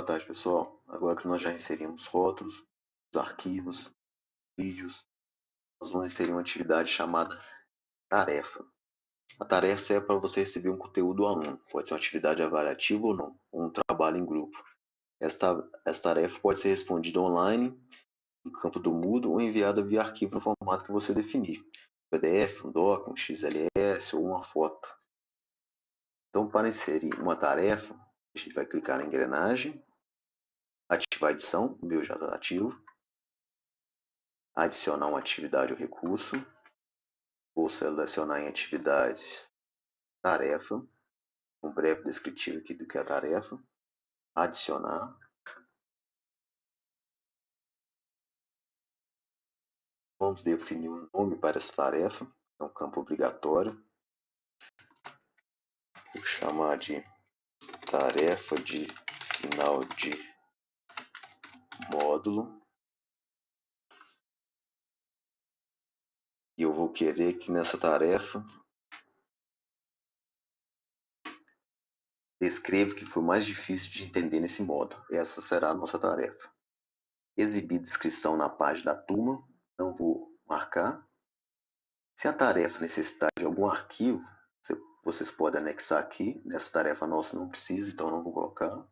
Boa tarde, pessoal. Agora que nós já inserimos rótulos, os arquivos, vídeos, nós vamos inserir uma atividade chamada tarefa. A tarefa é para você receber um conteúdo do aluno. Pode ser uma atividade avaliativa ou não, ou um trabalho em grupo. Esta, esta tarefa pode ser respondida online, no campo do Moodle, ou enviada via arquivo no formato que você definir. PDF, um doc, um XLS ou uma foto. Então, para inserir uma tarefa, a gente vai clicar na engrenagem, ativar edição, o meu já está ativo, adicionar uma atividade ou recurso, vou selecionar em atividades tarefa, um breve descritivo aqui do que é a tarefa, adicionar, vamos definir um nome para essa tarefa, é um campo obrigatório, vou chamar de tarefa de final de módulo e eu vou querer que nessa tarefa descreva o que foi mais difícil de entender nesse modo. Essa será a nossa tarefa. Exibir descrição na página da turma, não vou marcar. Se a tarefa necessitar de algum arquivo, vocês podem anexar aqui. Nessa tarefa nossa não precisa, então não vou colocar.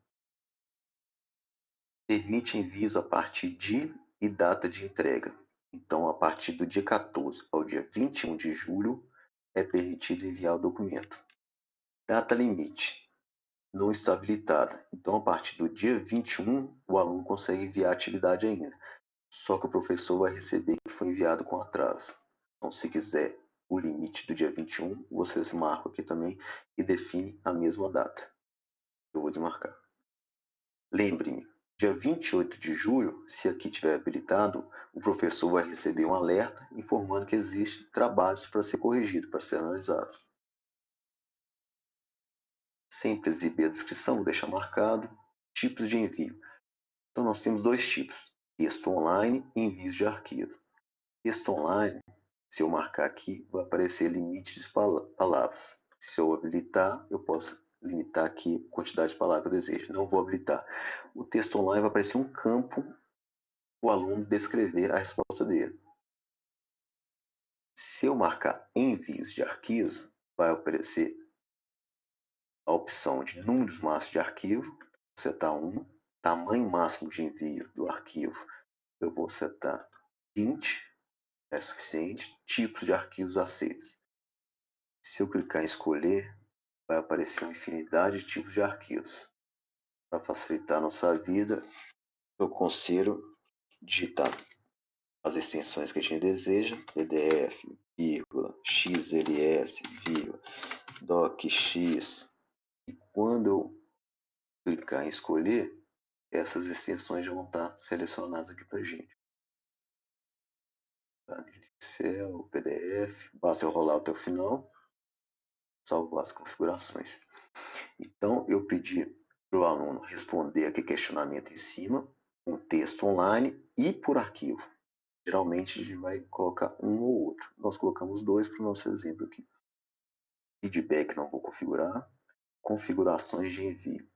Permite envios a partir de e data de entrega. Então, a partir do dia 14 ao dia 21 de julho, é permitido enviar o documento. Data limite não está habilitada. Então, a partir do dia 21, o aluno consegue enviar a atividade ainda. Só que o professor vai receber que foi enviado com atraso. Então, se quiser o limite do dia 21, vocês marcam aqui também e define a mesma data. Eu vou desmarcar. Lembre-me, Dia 28 de julho, se aqui tiver habilitado, o professor vai receber um alerta informando que existem trabalhos para ser corrigidos, para ser analisados. Sempre exibir a descrição, deixa marcado. Tipos de envio. Então nós temos dois tipos, texto online e envios de arquivo. Texto online, se eu marcar aqui, vai aparecer limites de palavras. Se eu habilitar, eu posso limitar aqui a quantidade de palavras que eu desejo. Não vou habilitar. O texto online vai aparecer um campo o aluno descrever a resposta dele. Se eu marcar envios de arquivos, vai aparecer a opção de números máximos de arquivo, setar 1, tamanho máximo de envio do arquivo, eu vou setar 20, é suficiente, tipos de arquivos aceitos. Se eu clicar em escolher, vai aparecer uma infinidade de tipos de arquivos. Para facilitar a nossa vida, eu consigo digitar as extensões que a gente deseja, PDF, vírgula, XLS, vírgula, docx, e quando eu clicar em escolher, essas extensões já vão estar selecionadas aqui para a gente. Tá? Excel, PDF, basta eu rolar até o final salvar as configurações. Então, eu pedi para o aluno responder aqui questionamento em cima, um texto online e por arquivo. Geralmente a gente vai colocar um ou outro. Nós colocamos dois para o nosso exemplo aqui. Feedback não vou configurar. Configurações de envio.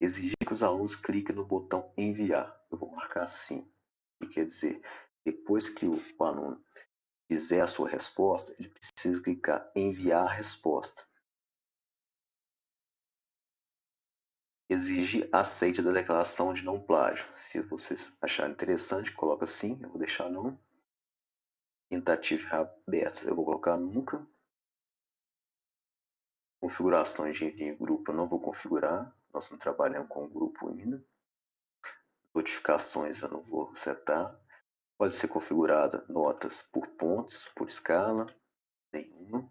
Exigir que os alunos cliquem no botão enviar. Eu vou marcar sim. Que quer dizer, depois que o aluno fizer a sua resposta, ele precisa clicar em enviar a resposta. Exige aceite da declaração de não plágio. Se vocês acharem interessante, coloca sim, eu vou deixar não. Tentativa abertas, eu vou colocar nunca. Configurações de envio em grupo eu não vou configurar, nós não trabalhamos com grupo ainda. Notificações eu não vou setar. Pode ser configurada notas por pontos, por escala, nenhuma.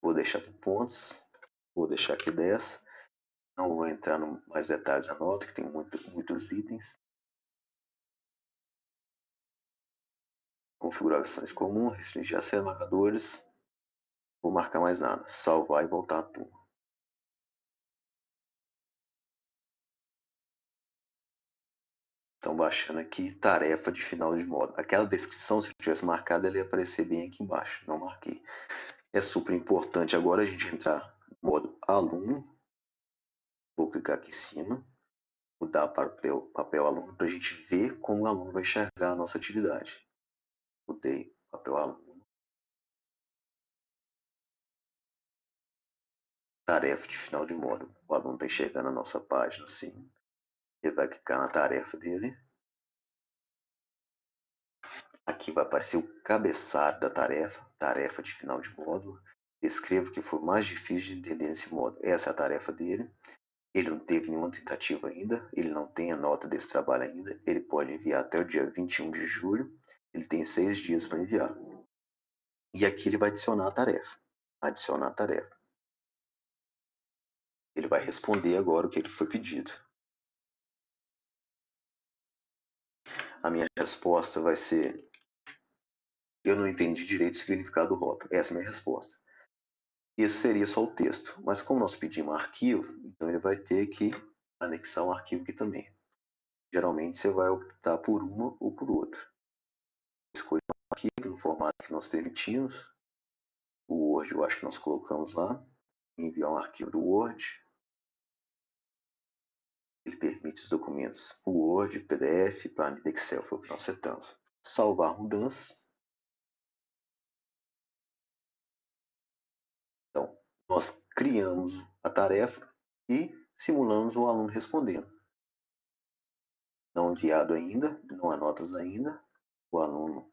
Vou deixar por pontos, vou deixar aqui 10. Não vou entrar em mais detalhes da nota, que tem muito, muitos itens. Configurações comuns, restringir acesso marcadores. Vou marcar mais nada, salvar e voltar à turma. Estão baixando aqui tarefa de final de módulo. Aquela descrição, se eu tivesse marcado, ela ia aparecer bem aqui embaixo. Não marquei. É super importante agora a gente entrar no modo aluno. Vou clicar aqui em cima. mudar para papel, papel aluno para a gente ver como o aluno vai enxergar a nossa atividade. Mudei papel aluno. Tarefa de final de módulo. O aluno está enxergando a nossa página assim. Ele vai clicar na tarefa dele. Aqui vai aparecer o cabeçalho da tarefa, tarefa de final de módulo. Escreva o que for mais difícil de entender nesse módulo. Essa é a tarefa dele. Ele não teve nenhuma tentativa ainda, ele não tem a nota desse trabalho ainda, ele pode enviar até o dia 21 de julho, ele tem seis dias para enviar. E aqui ele vai adicionar a tarefa. Adicionar a tarefa. Ele vai responder agora o que ele foi pedido. A minha resposta vai ser: Eu não entendi direito o significado do rótulo. Essa é a minha resposta. Isso seria só o texto, mas como nós pedimos arquivo, então ele vai ter que anexar um arquivo aqui também. Geralmente você vai optar por uma ou por outra. Escolher um arquivo no formato que nós permitimos. O Word eu acho que nós colocamos lá. Enviar um arquivo do Word. Ele permite os documentos Word, PDF, planilha Excel, foi o que nós setamos. Salvar mudanças. nós criamos a tarefa e simulamos o aluno respondendo. Não enviado ainda, não há notas ainda, o aluno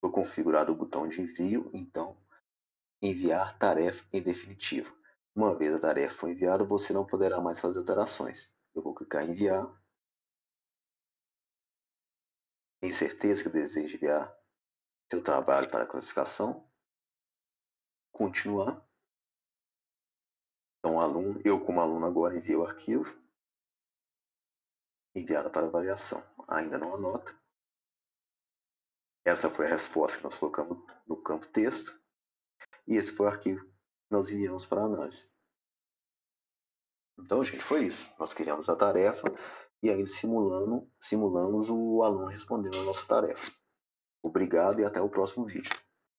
foi configurado o botão de envio, então enviar tarefa em definitivo. Uma vez a tarefa for enviada, você não poderá mais fazer alterações. Eu vou clicar em enviar. Tem certeza que deseja enviar seu trabalho para classificação? Continuar. Então, aluno, eu como aluno agora enviei o arquivo, enviada para avaliação. Ainda não anota. Essa foi a resposta que nós colocamos no campo texto. E esse foi o arquivo que nós enviamos para análise. Então, gente, foi isso. Nós criamos a tarefa e ainda simulando, simulamos o aluno respondendo a nossa tarefa. Obrigado e até o próximo vídeo.